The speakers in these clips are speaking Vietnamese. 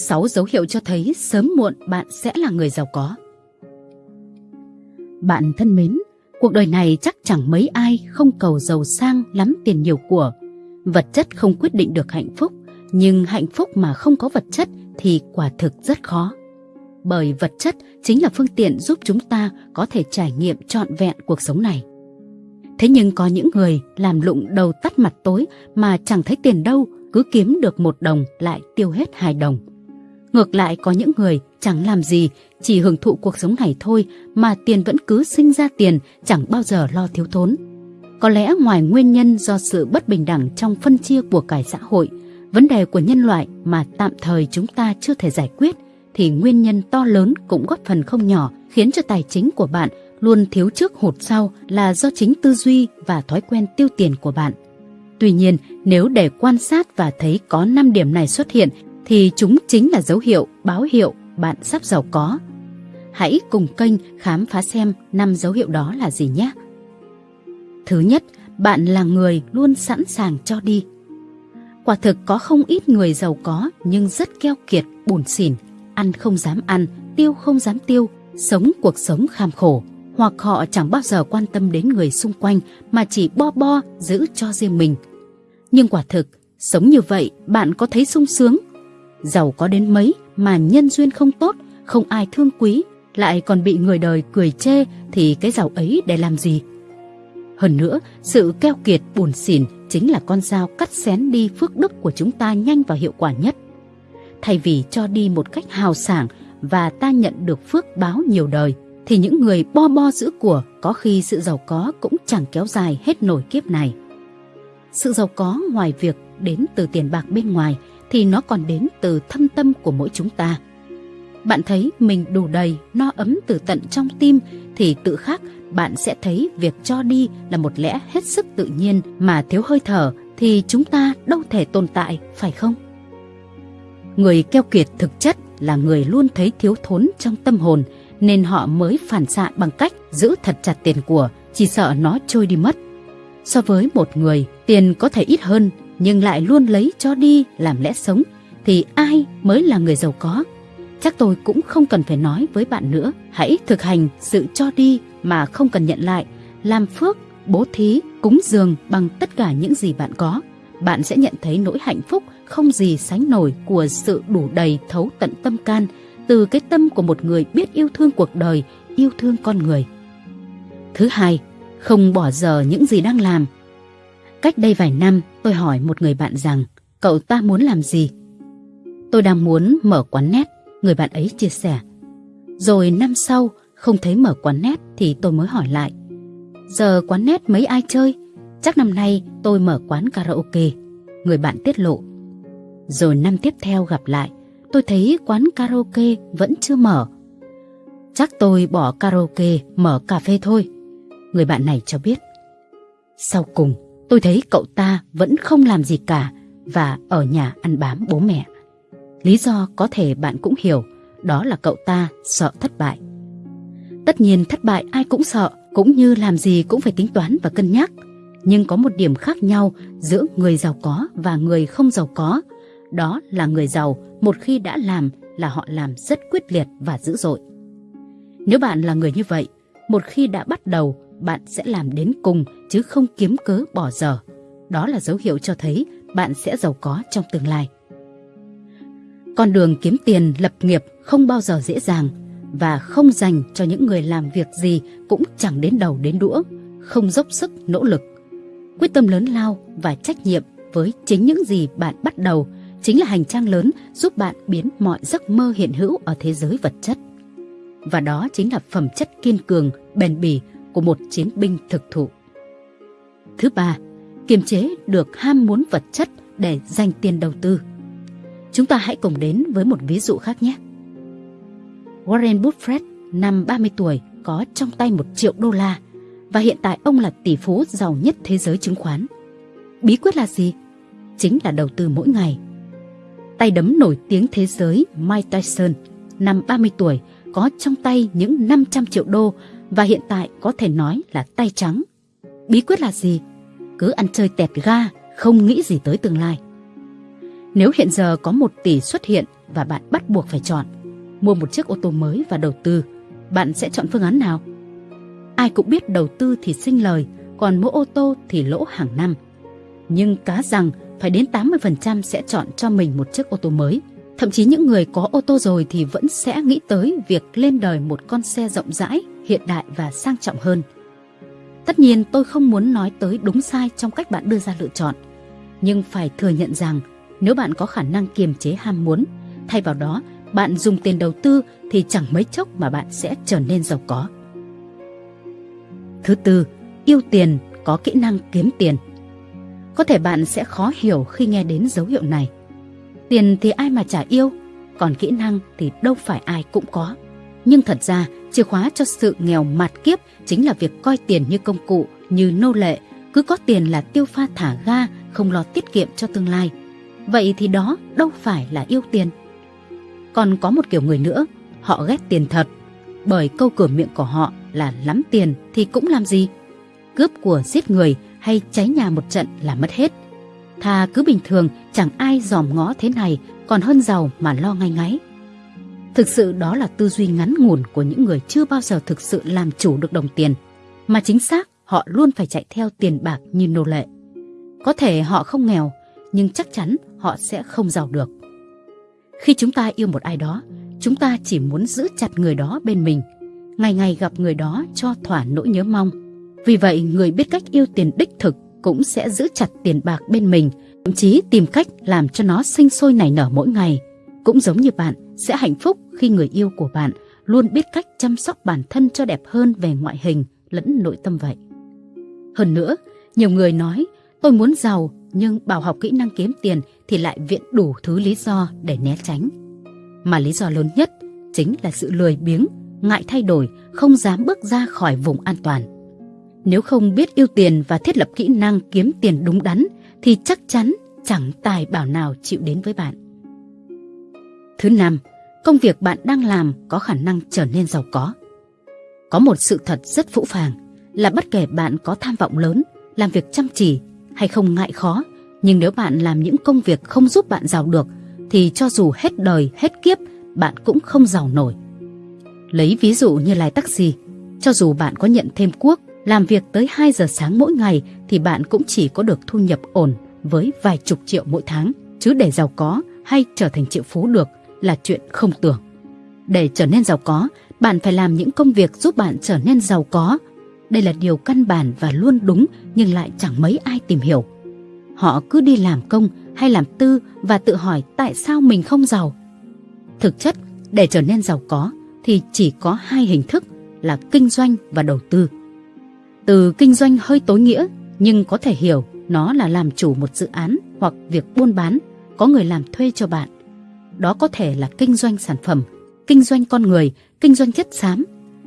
6 dấu hiệu cho thấy sớm muộn bạn sẽ là người giàu có. Bạn thân mến, cuộc đời này chắc chẳng mấy ai không cầu giàu sang lắm tiền nhiều của. Vật chất không quyết định được hạnh phúc, nhưng hạnh phúc mà không có vật chất thì quả thực rất khó. Bởi vật chất chính là phương tiện giúp chúng ta có thể trải nghiệm trọn vẹn cuộc sống này. Thế nhưng có những người làm lụng đầu tắt mặt tối mà chẳng thấy tiền đâu, cứ kiếm được một đồng lại tiêu hết hai đồng. Ngược lại có những người chẳng làm gì, chỉ hưởng thụ cuộc sống này thôi mà tiền vẫn cứ sinh ra tiền, chẳng bao giờ lo thiếu thốn. Có lẽ ngoài nguyên nhân do sự bất bình đẳng trong phân chia của cải xã hội, vấn đề của nhân loại mà tạm thời chúng ta chưa thể giải quyết, thì nguyên nhân to lớn cũng góp phần không nhỏ khiến cho tài chính của bạn luôn thiếu trước hụt sau là do chính tư duy và thói quen tiêu tiền của bạn. Tuy nhiên, nếu để quan sát và thấy có 5 điểm này xuất hiện thì chúng chính là dấu hiệu, báo hiệu bạn sắp giàu có. Hãy cùng kênh khám phá xem năm dấu hiệu đó là gì nhé. Thứ nhất, bạn là người luôn sẵn sàng cho đi. Quả thực có không ít người giàu có nhưng rất keo kiệt, buồn xỉn, ăn không dám ăn, tiêu không dám tiêu, sống cuộc sống kham khổ. Hoặc họ chẳng bao giờ quan tâm đến người xung quanh mà chỉ bo bo giữ cho riêng mình. Nhưng quả thực, sống như vậy bạn có thấy sung sướng giàu có đến mấy mà nhân duyên không tốt, không ai thương quý, lại còn bị người đời cười chê thì cái giàu ấy để làm gì? Hơn nữa, sự keo kiệt buồn xỉn chính là con dao cắt xén đi phước đức của chúng ta nhanh và hiệu quả nhất. Thay vì cho đi một cách hào sảng và ta nhận được phước báo nhiều đời, thì những người bo bo giữ của có khi sự giàu có cũng chẳng kéo dài hết nổi kiếp này. Sự giàu có ngoài việc đến từ tiền bạc bên ngoài thì nó còn đến từ thâm tâm của mỗi chúng ta. Bạn thấy mình đủ đầy, no ấm từ tận trong tim thì tự khắc bạn sẽ thấy việc cho đi là một lẽ hết sức tự nhiên mà thiếu hơi thở thì chúng ta đâu thể tồn tại, phải không? Người keo kiệt thực chất là người luôn thấy thiếu thốn trong tâm hồn nên họ mới phản xạ bằng cách giữ thật chặt tiền của, chỉ sợ nó trôi đi mất. So với một người, tiền có thể ít hơn nhưng lại luôn lấy cho đi làm lẽ sống thì ai mới là người giàu có? Chắc tôi cũng không cần phải nói với bạn nữa. Hãy thực hành sự cho đi mà không cần nhận lại, làm phước, bố thí, cúng dường bằng tất cả những gì bạn có. Bạn sẽ nhận thấy nỗi hạnh phúc không gì sánh nổi của sự đủ đầy thấu tận tâm can từ cái tâm của một người biết yêu thương cuộc đời, yêu thương con người. Thứ hai, không bỏ giờ những gì đang làm Cách đây vài năm, tôi hỏi một người bạn rằng cậu ta muốn làm gì? Tôi đang muốn mở quán nét, người bạn ấy chia sẻ. Rồi năm sau, không thấy mở quán nét thì tôi mới hỏi lại. Giờ quán nét mấy ai chơi? Chắc năm nay tôi mở quán karaoke. Người bạn tiết lộ. Rồi năm tiếp theo gặp lại, tôi thấy quán karaoke vẫn chưa mở. Chắc tôi bỏ karaoke mở cà phê thôi. Người bạn này cho biết. Sau cùng, tôi thấy cậu ta vẫn không làm gì cả và ở nhà ăn bám bố mẹ. Lý do có thể bạn cũng hiểu, đó là cậu ta sợ thất bại. Tất nhiên thất bại ai cũng sợ, cũng như làm gì cũng phải tính toán và cân nhắc. Nhưng có một điểm khác nhau giữa người giàu có và người không giàu có. Đó là người giàu một khi đã làm là họ làm rất quyết liệt và dữ dội. Nếu bạn là người như vậy, một khi đã bắt đầu bạn sẽ làm đến cùng chứ không kiếm cớ bỏ dở Đó là dấu hiệu cho thấy bạn sẽ giàu có trong tương lai. Con đường kiếm tiền lập nghiệp không bao giờ dễ dàng và không dành cho những người làm việc gì cũng chẳng đến đầu đến đũa, không dốc sức nỗ lực. Quyết tâm lớn lao và trách nhiệm với chính những gì bạn bắt đầu chính là hành trang lớn giúp bạn biến mọi giấc mơ hiện hữu ở thế giới vật chất. Và đó chính là phẩm chất kiên cường, bền bỉ của một chiến binh thực thụ. Thứ ba, kiềm chế được ham muốn vật chất để dành tiền đầu tư. Chúng ta hãy cùng đến với một ví dụ khác nhé. Warren Buffett năm 30 tuổi có trong tay một triệu đô la và hiện tại ông là tỷ phú giàu nhất thế giới chứng khoán. Bí quyết là gì? Chính là đầu tư mỗi ngày. Tay đấm nổi tiếng thế giới Mike Tyson năm 30 tuổi có trong tay những 500 triệu đô và hiện tại có thể nói là tay trắng. Bí quyết là gì? Cứ ăn chơi tẹt ga, không nghĩ gì tới tương lai. Nếu hiện giờ có một tỷ xuất hiện và bạn bắt buộc phải chọn. Mua một chiếc ô tô mới và đầu tư, bạn sẽ chọn phương án nào? Ai cũng biết đầu tư thì sinh lời, còn mua ô tô thì lỗ hàng năm. Nhưng cá rằng phải đến 80% sẽ chọn cho mình một chiếc ô tô mới. Thậm chí những người có ô tô rồi thì vẫn sẽ nghĩ tới việc lên đời một con xe rộng rãi, hiện đại và sang trọng hơn. Tất nhiên tôi không muốn nói tới đúng sai trong cách bạn đưa ra lựa chọn, nhưng phải thừa nhận rằng nếu bạn có khả năng kiềm chế ham muốn, thay vào đó bạn dùng tiền đầu tư thì chẳng mấy chốc mà bạn sẽ trở nên giàu có. Thứ tư, yêu tiền có kỹ năng kiếm tiền. Có thể bạn sẽ khó hiểu khi nghe đến dấu hiệu này. Tiền thì ai mà chả yêu, còn kỹ năng thì đâu phải ai cũng có. Nhưng thật ra, chìa khóa cho sự nghèo mạt kiếp chính là việc coi tiền như công cụ, như nô lệ, cứ có tiền là tiêu pha thả ga, không lo tiết kiệm cho tương lai. Vậy thì đó đâu phải là yêu tiền. Còn có một kiểu người nữa, họ ghét tiền thật, bởi câu cửa miệng của họ là lắm tiền thì cũng làm gì? Cướp của giết người hay cháy nhà một trận là mất hết. Thà cứ bình thường chẳng ai dòm ngó thế này còn hơn giàu mà lo ngay ngáy. Thực sự đó là tư duy ngắn ngủn của những người chưa bao giờ thực sự làm chủ được đồng tiền, mà chính xác họ luôn phải chạy theo tiền bạc như nô lệ. Có thể họ không nghèo, nhưng chắc chắn họ sẽ không giàu được. Khi chúng ta yêu một ai đó, chúng ta chỉ muốn giữ chặt người đó bên mình, ngày ngày gặp người đó cho thỏa nỗi nhớ mong. Vì vậy, người biết cách yêu tiền đích thực cũng sẽ giữ chặt tiền bạc bên mình, thậm chí tìm cách làm cho nó sinh sôi nảy nở mỗi ngày. Cũng giống như bạn sẽ hạnh phúc khi người yêu của bạn luôn biết cách chăm sóc bản thân cho đẹp hơn về ngoại hình lẫn nội tâm vậy. Hơn nữa, nhiều người nói tôi muốn giàu nhưng bảo học kỹ năng kiếm tiền thì lại viện đủ thứ lý do để né tránh. Mà lý do lớn nhất chính là sự lười biếng, ngại thay đổi, không dám bước ra khỏi vùng an toàn. Nếu không biết yêu tiền và thiết lập kỹ năng kiếm tiền đúng đắn thì chắc chắn chẳng tài bảo nào chịu đến với bạn. Thứ năm, công việc bạn đang làm có khả năng trở nên giàu có. Có một sự thật rất phũ phàng là bất kể bạn có tham vọng lớn, làm việc chăm chỉ hay không ngại khó, nhưng nếu bạn làm những công việc không giúp bạn giàu được thì cho dù hết đời, hết kiếp, bạn cũng không giàu nổi. Lấy ví dụ như lái taxi, cho dù bạn có nhận thêm cuốc, làm việc tới 2 giờ sáng mỗi ngày thì bạn cũng chỉ có được thu nhập ổn với vài chục triệu mỗi tháng, chứ để giàu có hay trở thành triệu phú được là chuyện không tưởng. Để trở nên giàu có, bạn phải làm những công việc giúp bạn trở nên giàu có. Đây là điều căn bản và luôn đúng nhưng lại chẳng mấy ai tìm hiểu. Họ cứ đi làm công hay làm tư và tự hỏi tại sao mình không giàu. Thực chất, để trở nên giàu có thì chỉ có hai hình thức là kinh doanh và đầu tư. Từ kinh doanh hơi tối nghĩa nhưng có thể hiểu nó là làm chủ một dự án hoặc việc buôn bán, có người làm thuê cho bạn. Đó có thể là kinh doanh sản phẩm, kinh doanh con người, kinh doanh chất xám.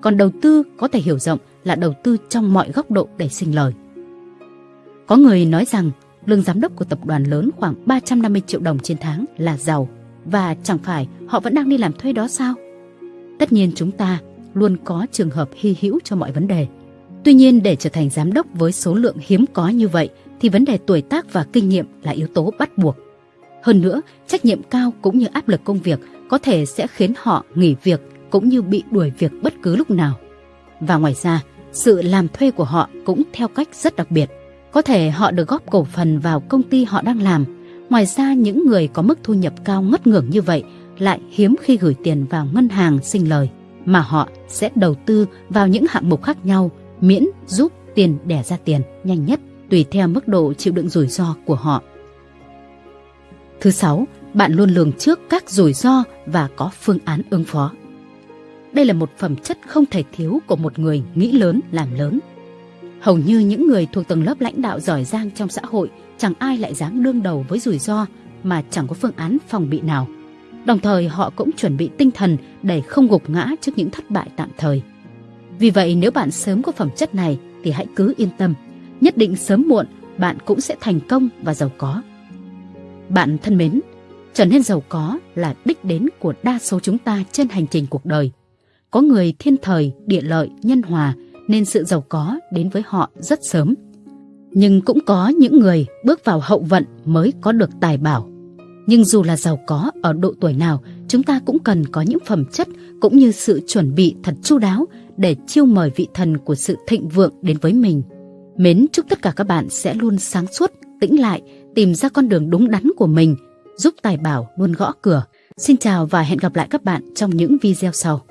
Còn đầu tư có thể hiểu rộng là đầu tư trong mọi góc độ để sinh lời. Có người nói rằng lương giám đốc của tập đoàn lớn khoảng 350 triệu đồng trên tháng là giàu và chẳng phải họ vẫn đang đi làm thuê đó sao? Tất nhiên chúng ta luôn có trường hợp hy hữu cho mọi vấn đề. Tuy nhiên để trở thành giám đốc với số lượng hiếm có như vậy thì vấn đề tuổi tác và kinh nghiệm là yếu tố bắt buộc. Hơn nữa, trách nhiệm cao cũng như áp lực công việc có thể sẽ khiến họ nghỉ việc cũng như bị đuổi việc bất cứ lúc nào. Và ngoài ra, sự làm thuê của họ cũng theo cách rất đặc biệt. Có thể họ được góp cổ phần vào công ty họ đang làm. Ngoài ra, những người có mức thu nhập cao ngất ngưỡng như vậy lại hiếm khi gửi tiền vào ngân hàng sinh lời, mà họ sẽ đầu tư vào những hạng mục khác nhau miễn giúp tiền đẻ ra tiền nhanh nhất tùy theo mức độ chịu đựng rủi ro của họ. Thứ sáu, bạn luôn lường trước các rủi ro và có phương án ứng phó. Đây là một phẩm chất không thể thiếu của một người nghĩ lớn làm lớn. Hầu như những người thuộc tầng lớp lãnh đạo giỏi giang trong xã hội chẳng ai lại dám đương đầu với rủi ro mà chẳng có phương án phòng bị nào. Đồng thời họ cũng chuẩn bị tinh thần để không gục ngã trước những thất bại tạm thời. Vì vậy nếu bạn sớm có phẩm chất này thì hãy cứ yên tâm, nhất định sớm muộn bạn cũng sẽ thành công và giàu có. Bạn thân mến, trở nên giàu có là đích đến của đa số chúng ta trên hành trình cuộc đời. Có người thiên thời, địa lợi, nhân hòa nên sự giàu có đến với họ rất sớm. Nhưng cũng có những người bước vào hậu vận mới có được tài bảo. Nhưng dù là giàu có ở độ tuổi nào, chúng ta cũng cần có những phẩm chất cũng như sự chuẩn bị thật chu đáo để chiêu mời vị thần của sự thịnh vượng đến với mình. Mến chúc tất cả các bạn sẽ luôn sáng suốt, tĩnh lại, tìm ra con đường đúng đắn của mình, giúp tài bảo luôn gõ cửa. Xin chào và hẹn gặp lại các bạn trong những video sau.